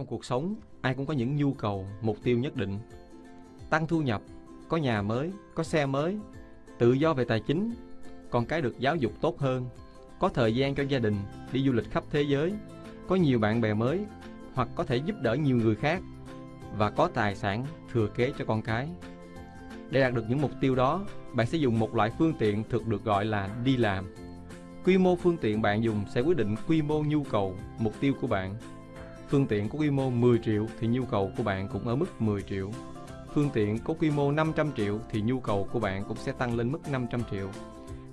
trong cuộc sống, ai cũng có những nhu cầu, mục tiêu nhất định. Tăng thu nhập, có nhà mới, có xe mới, tự do về tài chính, con cái được giáo dục tốt hơn, có thời gian cho gia đình, đi du lịch khắp thế giới, có nhiều bạn bè mới, hoặc có thể giúp đỡ nhiều người khác và có tài sản thừa kế cho con cái. Để đạt được những mục tiêu đó, bạn sẽ dùng một loại phương tiện thực được gọi là đi làm. Quy mô phương tiện bạn dùng sẽ quyết định quy mô nhu cầu, mục tiêu của bạn. Phương tiện có quy mô 10 triệu thì nhu cầu của bạn cũng ở mức 10 triệu. Phương tiện có quy mô 500 triệu thì nhu cầu của bạn cũng sẽ tăng lên mức 500 triệu.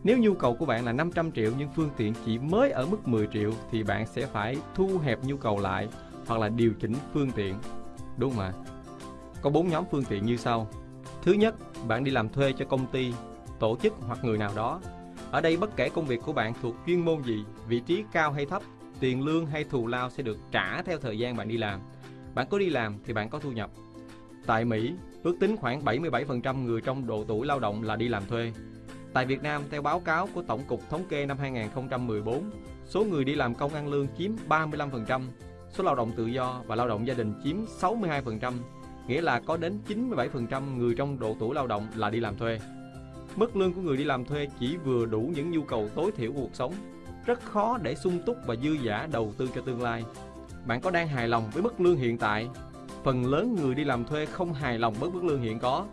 Nếu nhu cầu của bạn là 500 triệu nhưng phương tiện chỉ mới ở mức 10 triệu thì bạn sẽ phải thu hẹp nhu cầu lại hoặc là điều chỉnh phương tiện. Đúng không ạ? Có bốn nhóm phương tiện như sau. Thứ nhất, bạn đi làm thuê cho công ty, tổ chức hoặc người nào đó. Ở đây bất kể công việc của bạn thuộc chuyên môn gì, vị trí cao hay thấp, tiền lương hay thù lao sẽ được trả theo thời gian bạn đi làm. Bạn có đi làm thì bạn có thu nhập. Tại Mỹ, ước tính khoảng 77% người trong độ tuổi lao động là đi làm thuê. Tại Việt Nam, theo báo cáo của Tổng cục Thống kê năm 2014, số người đi làm công ăn lương chiếm 35%, số lao động tự do và lao động gia đình chiếm 62%, nghĩa là có đến 97% người trong độ tuổi lao động là đi làm thuê. Mức lương của người đi làm thuê chỉ vừa đủ những nhu cầu tối thiểu của cuộc sống, rất khó để sung túc và dư giả đầu tư cho tương lai. Bạn có đang hài lòng với mức lương hiện tại? Phần lớn người đi làm thuê không hài lòng với mức lương hiện có.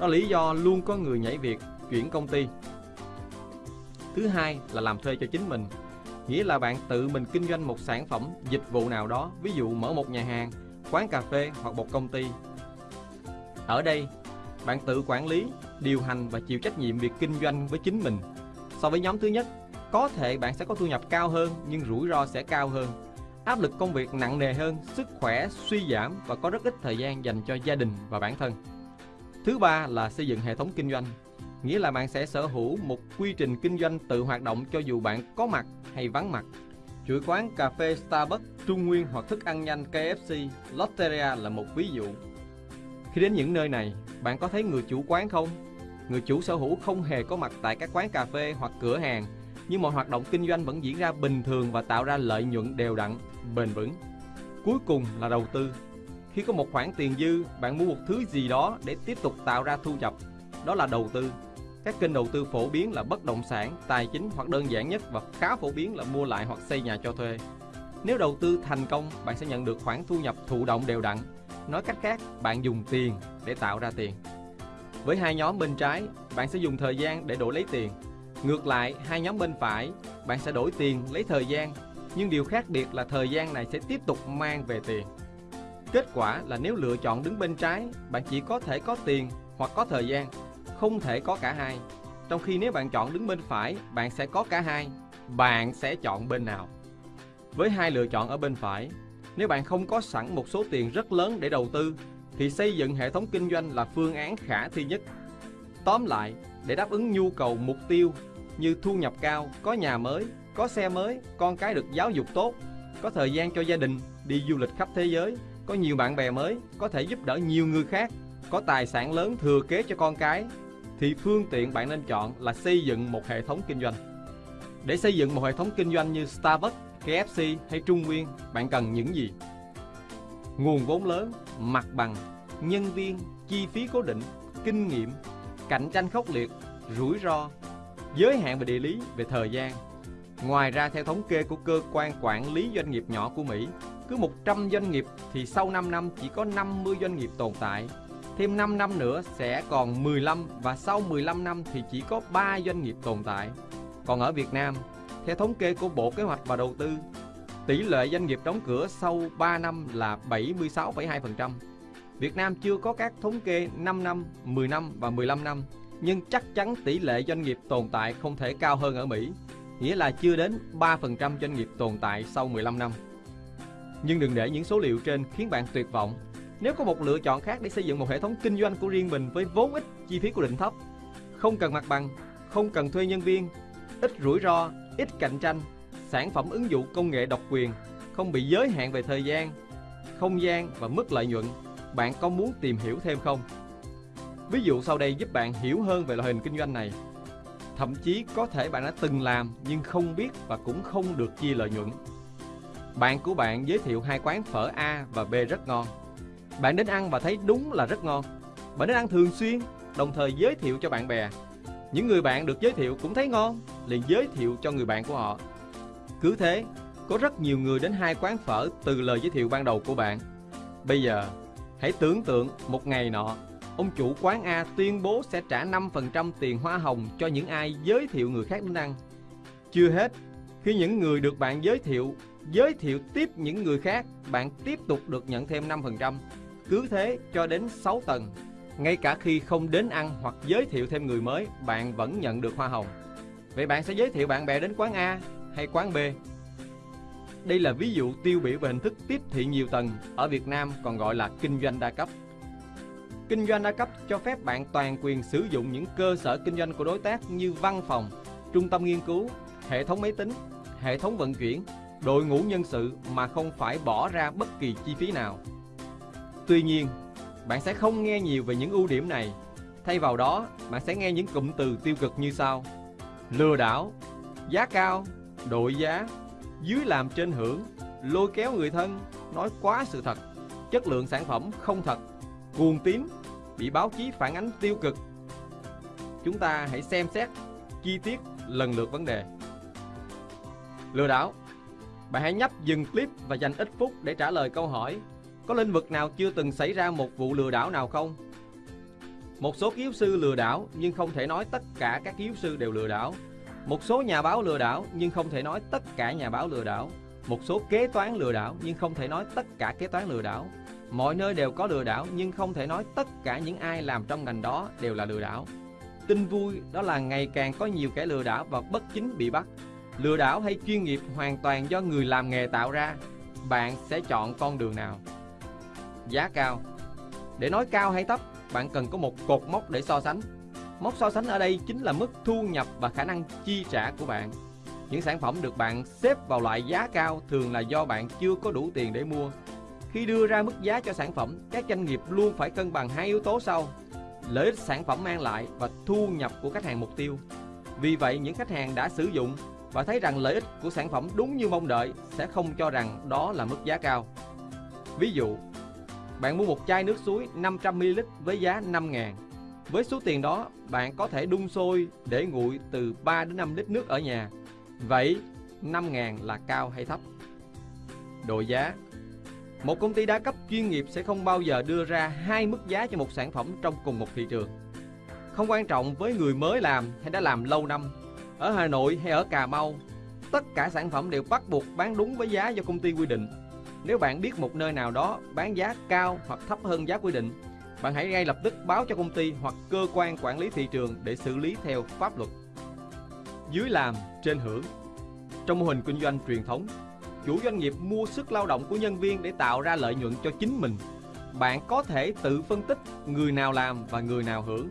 Đó là lý do luôn có người nhảy việc, chuyển công ty. Thứ hai là làm thuê cho chính mình, nghĩa là bạn tự mình kinh doanh một sản phẩm, dịch vụ nào đó, ví dụ mở một nhà hàng, quán cà phê hoặc một công ty. Ở đây, bạn tự quản lý, điều hành và chịu trách nhiệm việc kinh doanh với chính mình. So với nhóm thứ nhất, có thể bạn sẽ có thu nhập cao hơn nhưng rủi ro sẽ cao hơn. Áp lực công việc nặng nề hơn, sức khỏe suy giảm và có rất ít thời gian dành cho gia đình và bản thân. Thứ ba là xây dựng hệ thống kinh doanh, nghĩa là bạn sẽ sở hữu một quy trình kinh doanh tự hoạt động cho dù bạn có mặt hay vắng mặt. Chuỗi quán cà phê Starbucks, Trung Nguyên hoặc thức ăn nhanh KFC, Lotteria là một ví dụ. Khi đến những nơi này, bạn có thấy người chủ quán không? Người chủ sở hữu không hề có mặt tại các quán cà phê hoặc cửa hàng, nhưng mọi hoạt động kinh doanh vẫn diễn ra bình thường và tạo ra lợi nhuận đều đặn, bền vững. Cuối cùng là đầu tư. Khi có một khoản tiền dư, bạn mua một thứ gì đó để tiếp tục tạo ra thu nhập. Đó là đầu tư. Các kênh đầu tư phổ biến là bất động sản, tài chính hoặc đơn giản nhất và khá phổ biến là mua lại hoặc xây nhà cho thuê. Nếu đầu tư thành công, bạn sẽ nhận được khoản thu nhập thụ động đều đặn. Nói cách khác, bạn dùng tiền để tạo ra tiền. Với hai nhóm bên trái, bạn sẽ dùng thời gian để đổi lấy tiền. Ngược lại, hai nhóm bên phải, bạn sẽ đổi tiền lấy thời gian. Nhưng điều khác biệt là thời gian này sẽ tiếp tục mang về tiền. Kết quả là nếu lựa chọn đứng bên trái, bạn chỉ có thể có tiền hoặc có thời gian, không thể có cả hai. Trong khi nếu bạn chọn đứng bên phải, bạn sẽ có cả hai. Bạn sẽ chọn bên nào? Với hai lựa chọn ở bên phải, nếu bạn không có sẵn một số tiền rất lớn để đầu tư, thì xây dựng hệ thống kinh doanh là phương án khả thi nhất. Tóm lại, để đáp ứng nhu cầu mục tiêu như thu nhập cao, có nhà mới, có xe mới, con cái được giáo dục tốt, có thời gian cho gia đình, đi du lịch khắp thế giới, có nhiều bạn bè mới, có thể giúp đỡ nhiều người khác, có tài sản lớn thừa kế cho con cái, thì phương tiện bạn nên chọn là xây dựng một hệ thống kinh doanh. Để xây dựng một hệ thống kinh doanh như Starbucks, KFC hay Trung Nguyên, bạn cần những gì? Nguồn vốn lớn, mặt bằng, nhân viên, chi phí cố định, kinh nghiệm, cạnh tranh khốc liệt, rủi ro, giới hạn về địa lý, về thời gian. Ngoài ra theo thống kê của cơ quan quản lý doanh nghiệp nhỏ của Mỹ, cứ 100 doanh nghiệp thì sau 5 năm chỉ có 50 doanh nghiệp tồn tại. Thêm 5 năm nữa sẽ còn 15 và sau 15 năm thì chỉ có 3 doanh nghiệp tồn tại. Còn ở Việt Nam, theo thống kê của Bộ Kế hoạch và Đầu tư, tỷ lệ doanh nghiệp đóng cửa sau 3 năm là 76,2%. Việt Nam chưa có các thống kê 5 năm, 10 năm và 15 năm, nhưng chắc chắn tỷ lệ doanh nghiệp tồn tại không thể cao hơn ở Mỹ, nghĩa là chưa đến 3% doanh nghiệp tồn tại sau 15 năm. Nhưng đừng để những số liệu trên khiến bạn tuyệt vọng. Nếu có một lựa chọn khác để xây dựng một hệ thống kinh doanh của riêng mình với vốn ít, chi phí cố định thấp, không cần mặt bằng, không cần thuê nhân viên, ít rủi ro, ít cạnh tranh, sản phẩm ứng dụng công nghệ độc quyền, không bị giới hạn về thời gian, không gian và mức lợi nhuận, bạn có muốn tìm hiểu thêm không? Ví dụ sau đây giúp bạn hiểu hơn về loại hình kinh doanh này. Thậm chí có thể bạn đã từng làm nhưng không biết và cũng không được chia lợi nhuận. Bạn của bạn giới thiệu hai quán phở A và B rất ngon. Bạn đến ăn và thấy đúng là rất ngon. Bạn đến ăn thường xuyên, đồng thời giới thiệu cho bạn bè. Những người bạn được giới thiệu cũng thấy ngon, liền giới thiệu cho người bạn của họ. Cứ thế, có rất nhiều người đến hai quán phở từ lời giới thiệu ban đầu của bạn. Bây giờ, hãy tưởng tượng một ngày nọ, ông chủ quán A tuyên bố sẽ trả 5% tiền hoa hồng cho những ai giới thiệu người khác đến ăn. Chưa hết, khi những người được bạn giới thiệu giới thiệu tiếp những người khác, bạn tiếp tục được nhận thêm 5%. Cứ thế cho đến 6 tầng. Ngay cả khi không đến ăn hoặc giới thiệu thêm người mới, bạn vẫn nhận được hoa hồng. Vậy bạn sẽ giới thiệu bạn bè đến quán A hay quán B? Đây là ví dụ tiêu biểu về hình thức tiếp thị nhiều tầng ở Việt Nam còn gọi là kinh doanh đa cấp. Kinh doanh đa cấp cho phép bạn toàn quyền sử dụng những cơ sở kinh doanh của đối tác như văn phòng, trung tâm nghiên cứu, hệ thống máy tính, hệ thống vận chuyển, đội ngũ nhân sự mà không phải bỏ ra bất kỳ chi phí nào. Tuy nhiên, bạn sẽ không nghe nhiều về những ưu điểm này. Thay vào đó, bạn sẽ nghe những cụm từ tiêu cực như sau. Lừa đảo, giá cao, đội giá, dưới làm trên hưởng, lôi kéo người thân, nói quá sự thật, chất lượng sản phẩm không thật, cuồng tín, bị báo chí phản ánh tiêu cực. Chúng ta hãy xem xét chi tiết lần lượt vấn đề. Lừa đảo Bạn hãy nhấp dừng clip và dành ít phút để trả lời câu hỏi Có lĩnh vực nào chưa từng xảy ra một vụ lừa đảo nào không? Một số kiến sư lừa đảo nhưng không thể nói tất cả các kiến sư đều lừa đảo một số nhà báo lừa đảo nhưng không thể nói tất cả nhà báo lừa đảo. Một số kế toán lừa đảo nhưng không thể nói tất cả kế toán lừa đảo. Mọi nơi đều có lừa đảo nhưng không thể nói tất cả những ai làm trong ngành đó đều là lừa đảo. Tin vui đó là ngày càng có nhiều kẻ lừa đảo và bất chính bị bắt. Lừa đảo hay chuyên nghiệp hoàn toàn do người làm nghề tạo ra. Bạn sẽ chọn con đường nào? Giá cao. Để nói cao hay thấp, bạn cần có một cột mốc để so sánh. Mốc so sánh ở đây chính là mức thu nhập và khả năng chi trả của bạn. Những sản phẩm được bạn xếp vào loại giá cao thường là do bạn chưa có đủ tiền để mua. Khi đưa ra mức giá cho sản phẩm, các doanh nghiệp luôn phải cân bằng hai yếu tố sau: lợi ích sản phẩm mang lại và thu nhập của khách hàng mục tiêu. Vì vậy, những khách hàng đã sử dụng và thấy rằng lợi ích của sản phẩm đúng như mong đợi sẽ không cho rằng đó là mức giá cao. Ví dụ, bạn mua một chai nước suối 500ml với giá 5 ngàn với số tiền đó, bạn có thể đun sôi để nguội từ 3 đến 5 lít nước ở nhà. Vậy, 5.000 là cao hay thấp? Độ giá một công ty đa cấp chuyên nghiệp sẽ không bao giờ đưa ra hai mức giá cho một sản phẩm trong cùng một thị trường. Không quan trọng với người mới làm hay đã làm lâu năm, ở Hà Nội hay ở Cà Mau, tất cả sản phẩm đều bắt buộc bán đúng với giá do công ty quy định. Nếu bạn biết một nơi nào đó bán giá cao hoặc thấp hơn giá quy định bạn hãy ngay lập tức báo cho công ty hoặc cơ quan quản lý thị trường để xử lý theo pháp luật. Dưới làm, trên hưởng Trong mô hình kinh doanh truyền thống, chủ doanh nghiệp mua sức lao động của nhân viên để tạo ra lợi nhuận cho chính mình. Bạn có thể tự phân tích người nào làm và người nào hưởng.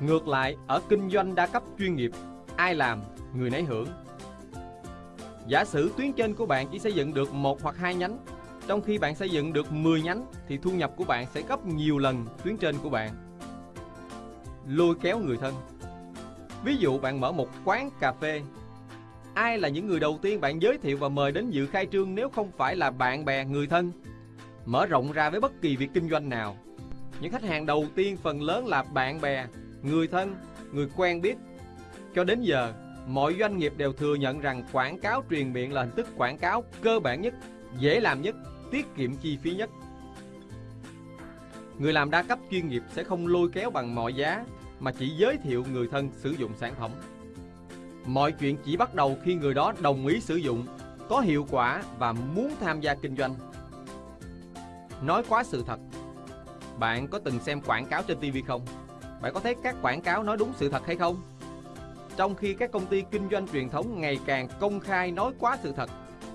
Ngược lại, ở kinh doanh đa cấp chuyên nghiệp, ai làm, người nấy hưởng. Giả sử tuyến trên của bạn chỉ xây dựng được một hoặc hai nhánh trong khi bạn xây dựng được 10 nhánh thì thu nhập của bạn sẽ gấp nhiều lần tuyến trên của bạn. Lôi kéo người thân Ví dụ bạn mở một quán cà phê Ai là những người đầu tiên bạn giới thiệu và mời đến dự khai trương nếu không phải là bạn bè, người thân? Mở rộng ra với bất kỳ việc kinh doanh nào Những khách hàng đầu tiên phần lớn là bạn bè, người thân, người quen biết Cho đến giờ, mọi doanh nghiệp đều thừa nhận rằng quảng cáo truyền miệng là hình thức quảng cáo cơ bản nhất, dễ làm nhất tiết kiệm chi phí nhất. Người làm đa cấp chuyên nghiệp sẽ không lôi kéo bằng mọi giá mà chỉ giới thiệu người thân sử dụng sản phẩm. Mọi chuyện chỉ bắt đầu khi người đó đồng ý sử dụng, có hiệu quả và muốn tham gia kinh doanh. Nói quá sự thật. Bạn có từng xem quảng cáo trên TV không? Bạn có thấy các quảng cáo nói đúng sự thật hay không? Trong khi các công ty kinh doanh truyền thống ngày càng công khai nói quá sự thật,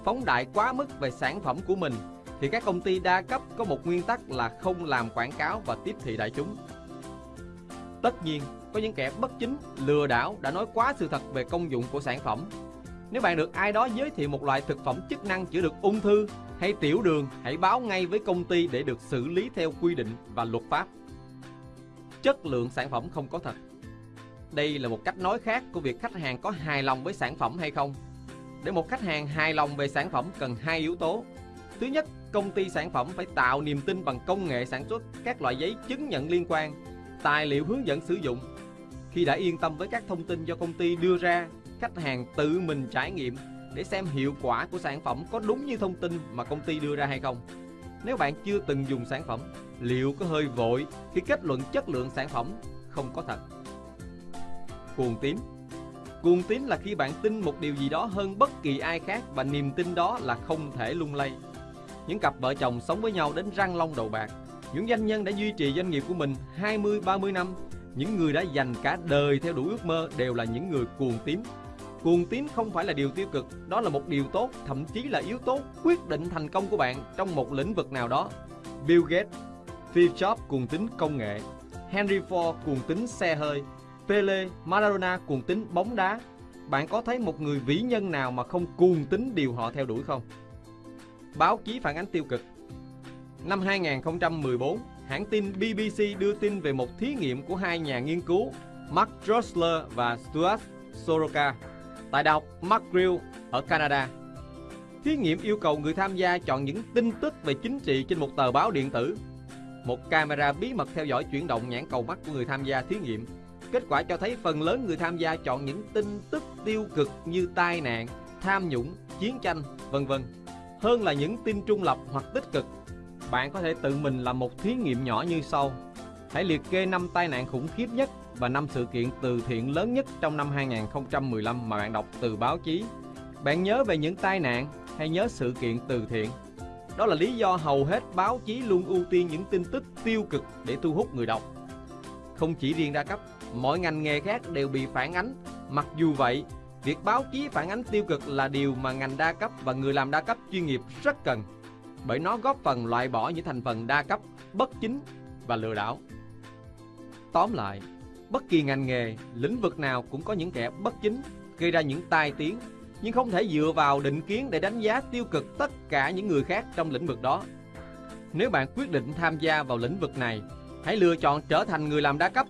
phóng đại quá mức về sản phẩm của mình thì các công ty đa cấp có một nguyên tắc là không làm quảng cáo và tiếp thị đại chúng. Tất nhiên, có những kẻ bất chính, lừa đảo đã nói quá sự thật về công dụng của sản phẩm. Nếu bạn được ai đó giới thiệu một loại thực phẩm chức năng chữa được ung thư hay tiểu đường, hãy báo ngay với công ty để được xử lý theo quy định và luật pháp. Chất lượng sản phẩm không có thật. Đây là một cách nói khác của việc khách hàng có hài lòng với sản phẩm hay không. để một khách hàng hài lòng về sản phẩm cần hai yếu tố. Thứ nhất, công ty sản phẩm phải tạo niềm tin bằng công nghệ sản xuất các loại giấy chứng nhận liên quan, tài liệu hướng dẫn sử dụng. Khi đã yên tâm với các thông tin do công ty đưa ra, khách hàng tự mình trải nghiệm để xem hiệu quả của sản phẩm có đúng như thông tin mà công ty đưa ra hay không. Nếu bạn chưa từng dùng sản phẩm, liệu có hơi vội khi kết luận chất lượng sản phẩm không có thật? Cuồng tín Cuồng tín là khi bạn tin một điều gì đó hơn bất kỳ ai khác và niềm tin đó là không thể lung lay. Những cặp vợ chồng sống với nhau đến răng long đầu bạc, những doanh nhân đã duy trì doanh nghiệp của mình 20-30 năm, những người đã dành cả đời theo đuổi ước mơ đều là những người cuồng tín. Cuồng tín không phải là điều tiêu cực, đó là một điều tốt, thậm chí là yếu tố quyết định thành công của bạn trong một lĩnh vực nào đó. Bill Gates, Steve Jobs cuồng tín công nghệ, Henry Ford cuồng tín xe hơi, Pele, Maradona cuồng tín bóng đá. Bạn có thấy một người vĩ nhân nào mà không cuồng tín điều họ theo đuổi không? Báo chí phản ánh tiêu cực Năm 2014, hãng tin BBC đưa tin về một thí nghiệm của hai nhà nghiên cứu Mark Drosler và Stuart Soroka tại Đại học McGill ở Canada. Thí nghiệm yêu cầu người tham gia chọn những tin tức về chính trị trên một tờ báo điện tử. Một camera bí mật theo dõi chuyển động nhãn cầu mắt của người tham gia thí nghiệm. Kết quả cho thấy phần lớn người tham gia chọn những tin tức tiêu cực như tai nạn, tham nhũng, chiến tranh, vân vân, hơn là những tin trung lập hoặc tích cực. Bạn có thể tự mình làm một thí nghiệm nhỏ như sau. Hãy liệt kê 5 tai nạn khủng khiếp nhất và 5 sự kiện từ thiện lớn nhất trong năm 2015 mà bạn đọc từ báo chí. Bạn nhớ về những tai nạn hay nhớ sự kiện từ thiện? Đó là lý do hầu hết báo chí luôn ưu tiên những tin tức tiêu cực để thu hút người đọc. Không chỉ riêng đa cấp, mọi ngành nghề khác đều bị phản ánh. Mặc dù vậy, việc báo chí phản ánh tiêu cực là điều mà ngành đa cấp và người làm đa cấp chuyên nghiệp rất cần. Bởi nó góp phần loại bỏ những thành phần đa cấp, bất chính và lừa đảo. Tóm lại, bất kỳ ngành nghề, lĩnh vực nào cũng có những kẻ bất chính, gây ra những tai tiếng, nhưng không thể dựa vào định kiến để đánh giá tiêu cực tất cả những người khác trong lĩnh vực đó. Nếu bạn quyết định tham gia vào lĩnh vực này, hãy lựa chọn trở thành người làm đa cấp